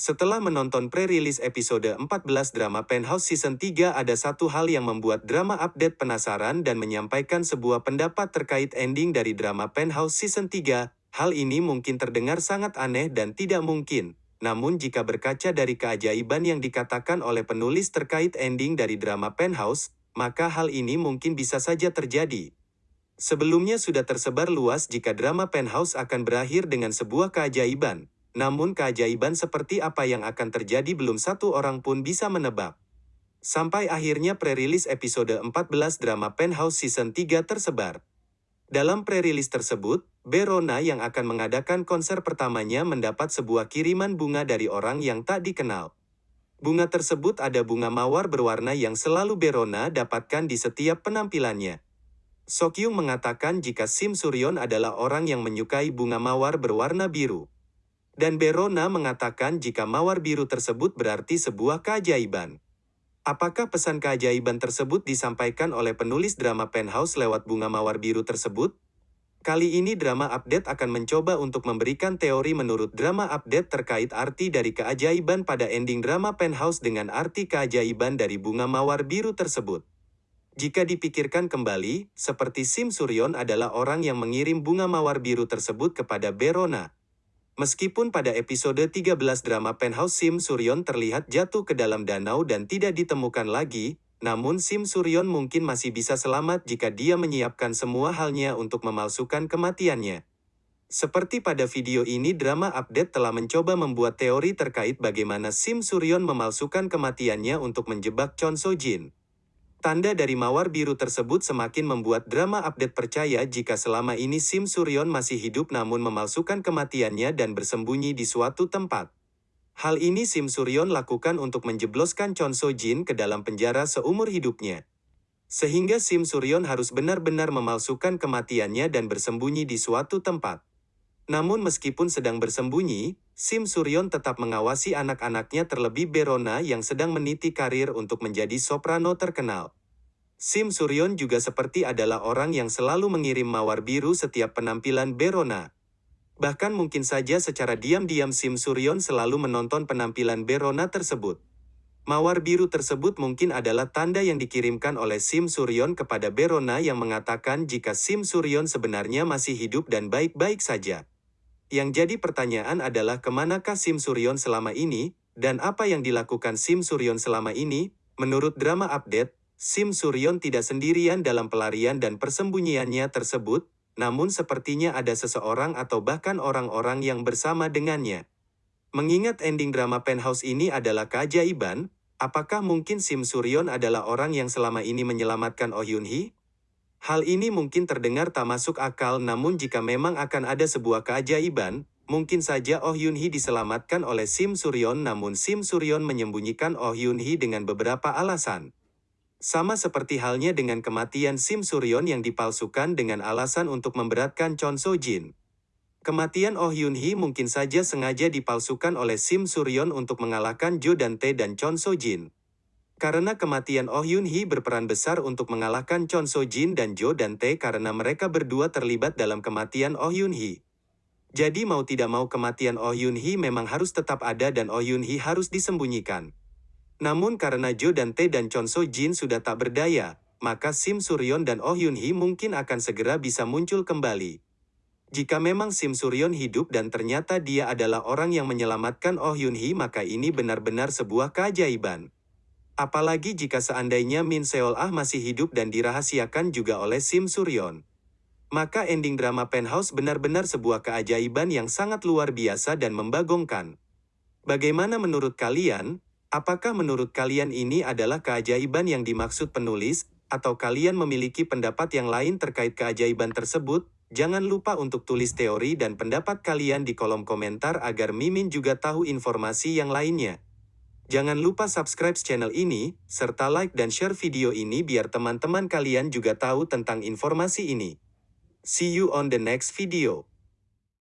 Setelah menonton pre-release episode 14 drama Penthouse Season 3 ada satu hal yang membuat drama update penasaran dan menyampaikan sebuah pendapat terkait ending dari drama Penthouse Season 3. Hal ini mungkin terdengar sangat aneh dan tidak mungkin. Namun jika berkaca dari keajaiban yang dikatakan oleh penulis terkait ending dari drama Penthouse, maka hal ini mungkin bisa saja terjadi. Sebelumnya sudah tersebar luas jika drama Penthouse akan berakhir dengan sebuah keajaiban. Namun keajaiban seperti apa yang akan terjadi belum satu orang pun bisa menebak. Sampai akhirnya pre-release episode 14 drama Penthouse Season 3 tersebar. Dalam pre-release tersebut, Berona yang akan mengadakan konser pertamanya mendapat sebuah kiriman bunga dari orang yang tak dikenal. Bunga tersebut ada bunga mawar berwarna yang selalu Berona dapatkan di setiap penampilannya. Sokyung mengatakan jika Sim Suryon adalah orang yang menyukai bunga mawar berwarna biru. Dan Berona mengatakan jika mawar biru tersebut berarti sebuah keajaiban. Apakah pesan keajaiban tersebut disampaikan oleh penulis drama Penthouse lewat bunga mawar biru tersebut? Kali ini drama update akan mencoba untuk memberikan teori menurut drama update terkait arti dari keajaiban pada ending drama Penthouse dengan arti keajaiban dari bunga mawar biru tersebut. Jika dipikirkan kembali, seperti Sim Suryon adalah orang yang mengirim bunga mawar biru tersebut kepada Berona. Meskipun pada episode 13 drama Penthouse Sim Suryon terlihat jatuh ke dalam danau dan tidak ditemukan lagi, namun Sim Suryon mungkin masih bisa selamat jika dia menyiapkan semua halnya untuk memalsukan kematiannya. Seperti pada video ini drama update telah mencoba membuat teori terkait bagaimana Sim Suryon memalsukan kematiannya untuk menjebak Chon So Jin. Tanda dari mawar biru tersebut semakin membuat drama update percaya jika selama ini Sim Suryon masih hidup namun memalsukan kematiannya dan bersembunyi di suatu tempat. Hal ini Sim Suryon lakukan untuk menjebloskan Chon So Jin ke dalam penjara seumur hidupnya. Sehingga Sim Suryon harus benar-benar memalsukan kematiannya dan bersembunyi di suatu tempat. Namun meskipun sedang bersembunyi, Sim Suryon tetap mengawasi anak-anaknya terlebih Berona yang sedang meniti karir untuk menjadi soprano terkenal. Sim Suryon juga seperti adalah orang yang selalu mengirim mawar biru setiap penampilan Berona. Bahkan mungkin saja secara diam-diam Sim Suryon selalu menonton penampilan Berona tersebut. Mawar biru tersebut mungkin adalah tanda yang dikirimkan oleh Sim Suryon kepada Berona yang mengatakan jika Sim Suryon sebenarnya masih hidup dan baik-baik saja. Yang jadi pertanyaan adalah ke manakah Sim Suryon selama ini, dan apa yang dilakukan Sim Suryon selama ini? Menurut drama update, Sim Suryon tidak sendirian dalam pelarian dan persembunyiannya tersebut, namun sepertinya ada seseorang atau bahkan orang-orang yang bersama dengannya. Mengingat ending drama Penthouse ini adalah keajaiban, apakah mungkin Sim Suryon adalah orang yang selama ini menyelamatkan Oh Yun Hee? Hal ini mungkin terdengar tak masuk akal namun jika memang akan ada sebuah keajaiban, mungkin saja Oh Yun Hee diselamatkan oleh Sim Suryon namun Sim Suryon menyembunyikan Oh Yun Hee dengan beberapa alasan. Sama seperti halnya dengan kematian Sim Suryon yang dipalsukan dengan alasan untuk memberatkan Chon So Jin. Kematian Oh Yun Hee mungkin saja sengaja dipalsukan oleh Sim Suryon untuk mengalahkan Jo Dante dan Chon So Jin. Karena kematian Oh Yun Hee berperan besar untuk mengalahkan Chon So Jin dan Jo Dante karena mereka berdua terlibat dalam kematian Oh Yun Hee. Jadi mau tidak mau kematian Oh Yun Hee memang harus tetap ada dan Oh Yun Hee harus disembunyikan. Namun karena Jo Dante dan Chon So Jin sudah tak berdaya, maka Sim Suryon dan Oh Yun Hee mungkin akan segera bisa muncul kembali. Jika memang Sim Suryon hidup dan ternyata dia adalah orang yang menyelamatkan Oh Yun Hee maka ini benar-benar sebuah keajaiban. Apalagi jika seandainya Min Seol Ah masih hidup dan dirahasiakan juga oleh Sim Suryon. Maka ending drama Penthouse benar-benar sebuah keajaiban yang sangat luar biasa dan membagongkan. Bagaimana menurut kalian? Apakah menurut kalian ini adalah keajaiban yang dimaksud penulis, atau kalian memiliki pendapat yang lain terkait keajaiban tersebut? Jangan lupa untuk tulis teori dan pendapat kalian di kolom komentar agar Mimin juga tahu informasi yang lainnya. Jangan lupa subscribe channel ini, serta like dan share video ini biar teman-teman kalian juga tahu tentang informasi ini. See you on the next video.